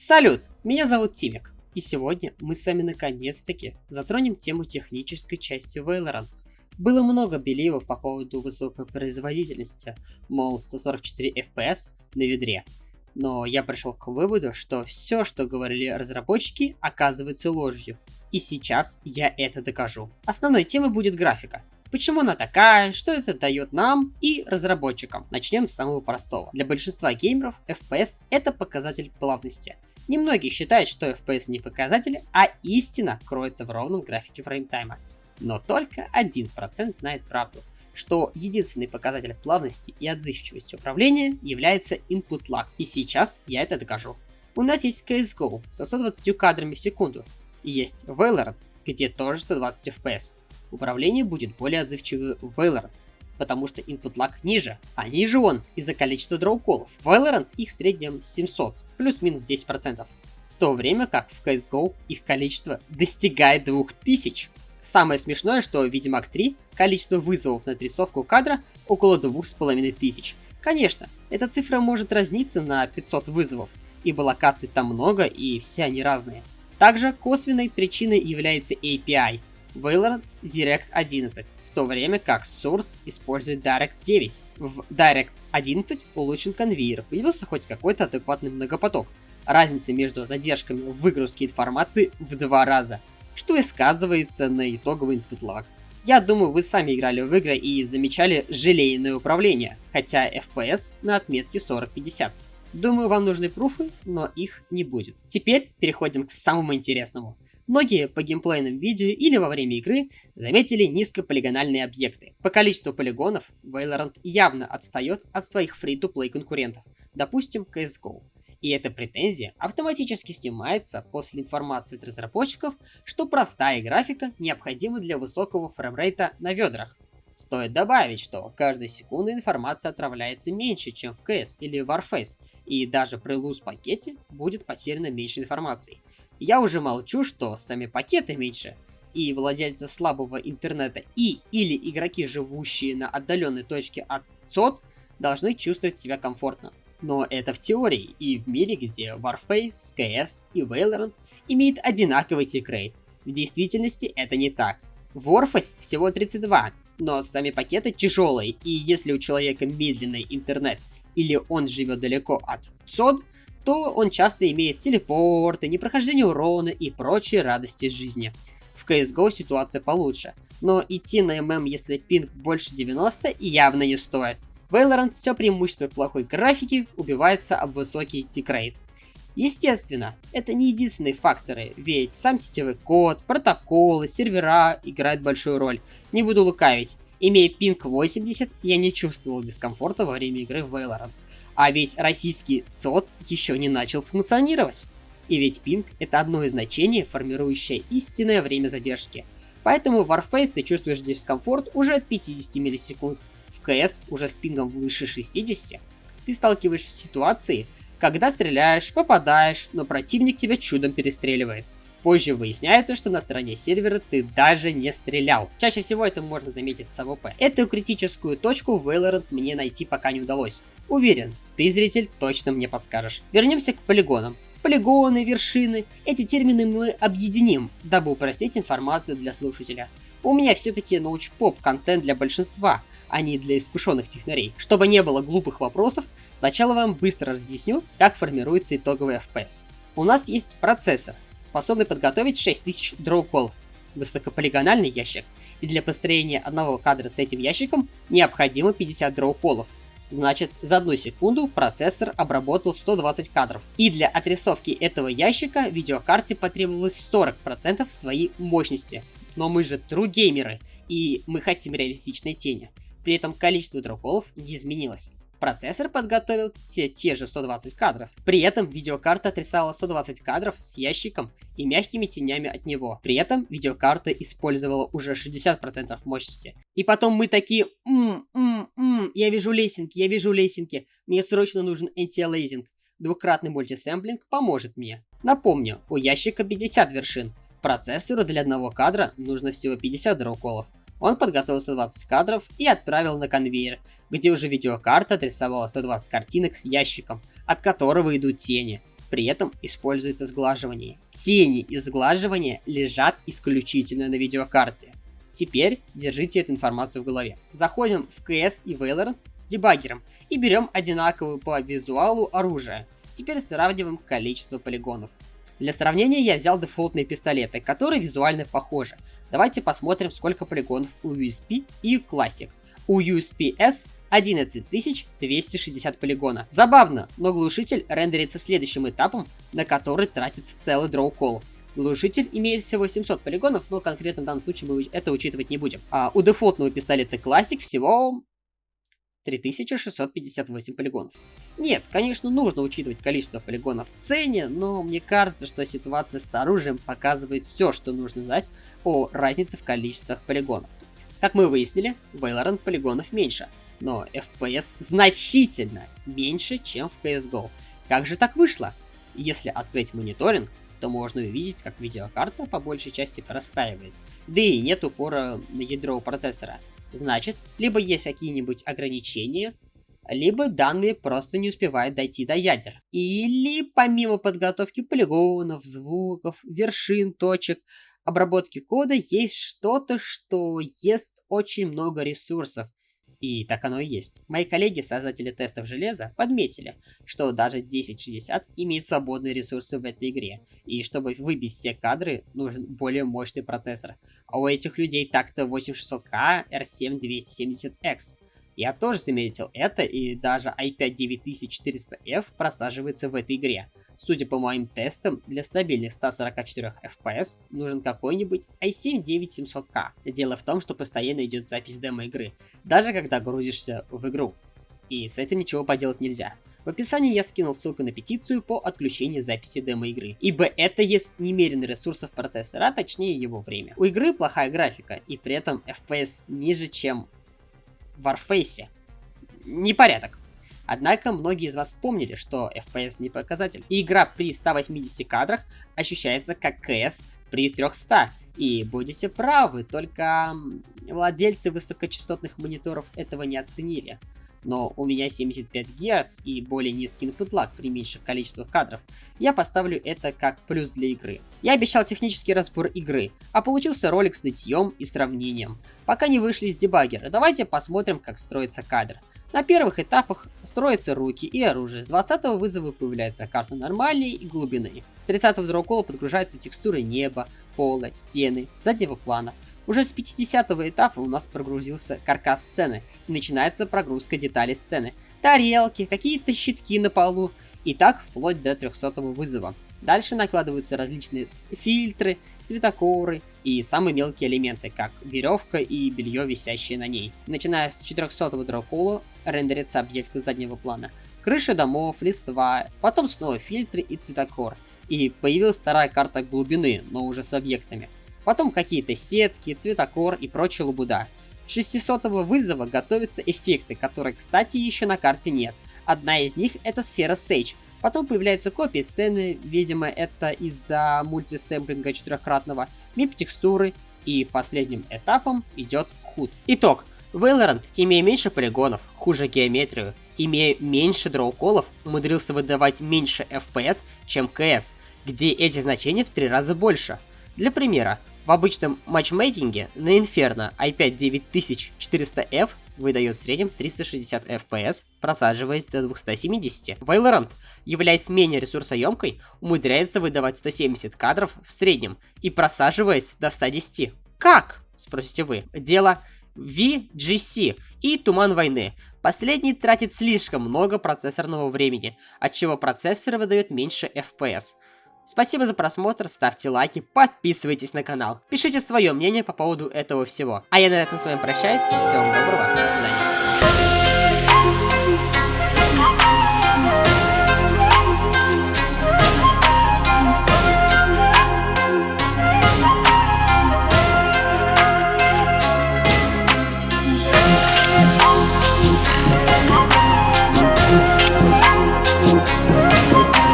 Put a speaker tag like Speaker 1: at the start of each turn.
Speaker 1: Салют, меня зовут Тимик, и сегодня мы с вами наконец-таки затронем тему технической части Valorant. Было много беливов по поводу высокой производительности, мол 144 FPS на ведре. Но я пришел к выводу, что все, что говорили разработчики, оказывается ложью. И сейчас я это докажу. Основной темой будет графика. Почему она такая, что это дает нам и разработчикам? Начнем с самого простого. Для большинства геймеров FPS это показатель плавности. Немногие считают, что FPS не показатель, а истина кроется в ровном графике фреймтайма. Но только 1% знает правду, что единственный показатель плавности и отзывчивости управления является input lag. И сейчас я это докажу. У нас есть CSGO со 120 кадрами в секунду, и есть Valorant, где тоже 120 FPS управление будет более отзывчивым в Valorant, потому что input lag ниже, а ниже он из-за количества дроуколов. В Valorant их в среднем 700, плюс-минус 10%, в то время как в CSGO их количество достигает 2000. Самое смешное, что Ведьмак 3 количество вызовов на отрисовку кадра около 2500. Конечно, эта цифра может разниться на 500 вызовов, ибо локаций там много и все они разные. Также косвенной причиной является API, Valorant Direct 11, в то время как Source использует Direct 9. В Direct 11 улучшен конвейер, появился хоть какой-то адекватный многопоток. Разница между задержками в выгрузке информации в два раза, что и сказывается на итоговый lag. Я думаю, вы сами играли в игры и замечали желейное управление, хотя FPS на отметке 40-50. Думаю, вам нужны пруфы, но их не будет. Теперь переходим к самому интересному. Многие по геймплейным видео или во время игры заметили низкополигональные объекты. По количеству полигонов Valorant явно отстает от своих free-to-play конкурентов, допустим CSGO. И эта претензия автоматически снимается после информации от разработчиков, что простая графика необходима для высокого фреймрейта на ведрах. Стоит добавить, что каждую секунду информация отправляется меньше, чем в CS или Warface, и даже при луз пакете будет потеряно меньше информации. Я уже молчу, что сами пакеты меньше, и владельцы слабого интернета и или игроки, живущие на отдаленной точке от СОТ, должны чувствовать себя комфортно. Но это в теории и в мире, где Warface, CS и Valorant имеют одинаковый тикрейт. В действительности это не так. В Warface всего 32, но сами пакеты тяжелые, и если у человека медленный интернет или он живет далеко от СОД, то он часто имеет телепорты, непрохождение урона и прочие радости жизни. В CSGO ситуация получше, но идти на ММ, если пинг больше 90, явно не стоит. Valorant все преимущество плохой графики убивается об высокий тикрейт. Естественно, это не единственные факторы, ведь сам сетевой код, протоколы, сервера играют большую роль. Не буду лукавить, имея пинг 80, я не чувствовал дискомфорта во время игры в Valorant. А ведь российский СОТ еще не начал функционировать. И ведь пинг это одно из значений, формирующее истинное время задержки. Поэтому в Warface ты чувствуешь дискомфорт уже от 50 миллисекунд. В CS уже с пингом выше 60. Ты сталкиваешься с ситуацией, когда стреляешь, попадаешь, но противник тебя чудом перестреливает. Позже выясняется, что на стороне сервера ты даже не стрелял. Чаще всего это можно заметить с AWP. Эту критическую точку Valorant мне найти пока не удалось. Уверен, ты, зритель, точно мне подскажешь. Вернемся к полигонам. Полигоны, вершины. Эти термины мы объединим, дабы упростить информацию для слушателя. У меня все-таки научпоп контент для большинства, а не для искушенных технарей. Чтобы не было глупых вопросов, сначала вам быстро разъясню, как формируется итоговый FPS. У нас есть процессор, способный подготовить 6000 дроу-колов, высокополигональный ящик, и для построения одного кадра с этим ящиком необходимо 50 дроу-полов. Значит, за одну секунду процессор обработал 120 кадров. И для отрисовки этого ящика видеокарте потребовалось 40% своей мощности. Но мы же true геймеры, и мы хотим реалистичной тени. При этом количество дроколов не изменилось. Процессор подготовил те, те же 120 кадров. При этом видеокарта отрисовала 120 кадров с ящиком и мягкими тенями от него. При этом видеокарта использовала уже 60% мощности. И потом мы такие, м -м -м, я вижу лесенки, я вижу лесенки, мне срочно нужен антиалейзинг. Двукратный мультисэмплинг поможет мне. Напомню, у ящика 50 вершин. Процессору для одного кадра нужно всего 50 дроуколов. Он подготовил 120 кадров и отправил на конвейер, где уже видеокарта отрисовала 120 картинок с ящиком, от которого идут тени. При этом используется сглаживание. Тени и сглаживание лежат исключительно на видеокарте. Теперь держите эту информацию в голове. Заходим в CS и Valorant с дебаггером и берем одинаковую по визуалу оружие. Теперь сравниваем количество полигонов. Для сравнения я взял дефолтные пистолеты, которые визуально похожи. Давайте посмотрим, сколько полигонов у USP и Classic. У USP-S 11260 полигона. Забавно, но глушитель рендерится следующим этапом, на который тратится целый дроу-колл. Глушитель имеет всего 700 полигонов, но конкретно в данном случае мы это учитывать не будем. А у дефолтного пистолета Classic всего 3658 полигонов. Нет, конечно, нужно учитывать количество полигонов в сцене, но мне кажется, что ситуация с оружием показывает все, что нужно знать о разнице в количествах полигонов. Как мы выяснили, Valorant полигонов меньше, но FPS значительно меньше, чем в CSGO. Как же так вышло? Если открыть мониторинг, то можно увидеть, как видеокарта по большей части простаивает. Да и нет упора на ядро процессора. Значит, либо есть какие-нибудь ограничения, либо данные просто не успевают дойти до ядер. Или помимо подготовки полигонов, звуков, вершин, точек, обработки кода есть что-то, что ест очень много ресурсов, и так оно и есть. Мои коллеги, создатели тестов железа, подметили, что даже 1060 имеет свободные ресурсы в этой игре, и чтобы выбить все кадры, нужен более мощный процессор. А у этих людей так-то 8600K R7 270X. Я тоже заметил это, и даже i5 9400F просаживается в этой игре. Судя по моим тестам, для стабильных 144 FPS нужен какой-нибудь i7 9700K. Дело в том, что постоянно идет запись демо-игры, даже когда грузишься в игру. И с этим ничего поделать нельзя. В описании я скинул ссылку на петицию по отключению записи демо-игры, ибо это есть немерено ресурсов процессора, точнее его время. У игры плохая графика, и при этом FPS ниже, чем Warface. Непорядок. Однако многие из вас помнили, что FPS не показатель. Игра при 180 кадрах ощущается как CS при 300. И будете правы, только владельцы высокочастотных мониторов этого не оценили но у меня 75 Гц и более низкий input lag при меньших количествах кадров, я поставлю это как плюс для игры. Я обещал технический разбор игры, а получился ролик с нытьем и сравнением. Пока не вышли из дебаггера, давайте посмотрим, как строится кадр. На первых этапах строятся руки и оружие. С 20 вызова появляется карта нормальной и глубины. С 30 дроукола подгружаются текстуры неба, пола, стены, заднего плана. Уже с 50 этапа у нас прогрузился каркас сцены, и начинается прогрузка деталей сцены. Тарелки, какие-то щитки на полу, и так вплоть до 300 вызова. Дальше накладываются различные фильтры, цветокоры и самые мелкие элементы, как веревка и белье, висящее на ней. Начиная с 400 дракола рендерятся объекты заднего плана. Крыши домов, листва, потом снова фильтры и цветокор. И появилась вторая карта глубины, но уже с объектами. Потом какие-то сетки, цветокор и прочая лабуда. С 600 вызова готовятся эффекты, которые, кстати, еще на карте нет. Одна из них это сфера Sage. Потом появляются копии сцены, видимо это из-за мультисэмплинга четырехкратного, мип текстуры и последним этапом идет худ. Итог. Valorant, имея меньше полигонов, хуже геометрию, имея меньше дроуколов, умудрился выдавать меньше FPS, чем CS, где эти значения в три раза больше. Для примера, в обычном матчмейкинге на Inferno i5 9400F выдает в среднем 360 FPS, просаживаясь до 270. Valorant, являясь менее ресурсоемкой, умудряется выдавать 170 кадров в среднем и просаживаясь до 110. Как? Спросите вы. Дело VGC и Туман войны. Последний тратит слишком много процессорного времени, отчего процессор выдает меньше FPS. Спасибо за просмотр, ставьте лайки, подписывайтесь на канал, пишите свое мнение по поводу этого всего. А я на этом с вами прощаюсь, всего доброго, до свидания.